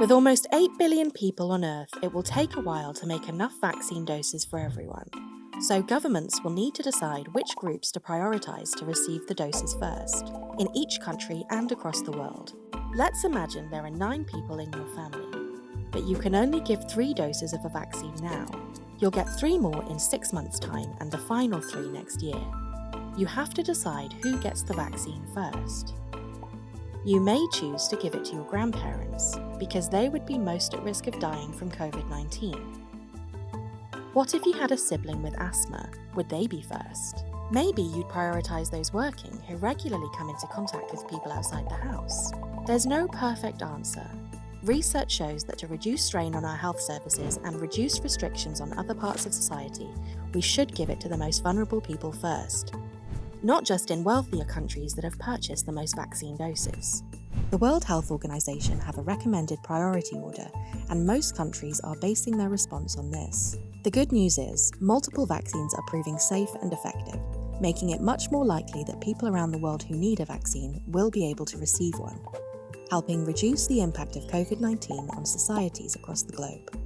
With almost 8 billion people on Earth, it will take a while to make enough vaccine doses for everyone. So governments will need to decide which groups to prioritise to receive the doses first, in each country and across the world. Let's imagine there are 9 people in your family, but you can only give 3 doses of a vaccine now. You'll get 3 more in 6 months' time and the final 3 next year. You have to decide who gets the vaccine first. You may choose to give it to your grandparents because they would be most at risk of dying from COVID-19. What if you had a sibling with asthma? Would they be first? Maybe you'd prioritise those working who regularly come into contact with people outside the house. There's no perfect answer. Research shows that to reduce strain on our health services and reduce restrictions on other parts of society, we should give it to the most vulnerable people first, not just in wealthier countries that have purchased the most vaccine doses. The World Health Organization have a recommended priority order, and most countries are basing their response on this. The good news is, multiple vaccines are proving safe and effective, making it much more likely that people around the world who need a vaccine will be able to receive one, helping reduce the impact of COVID-19 on societies across the globe.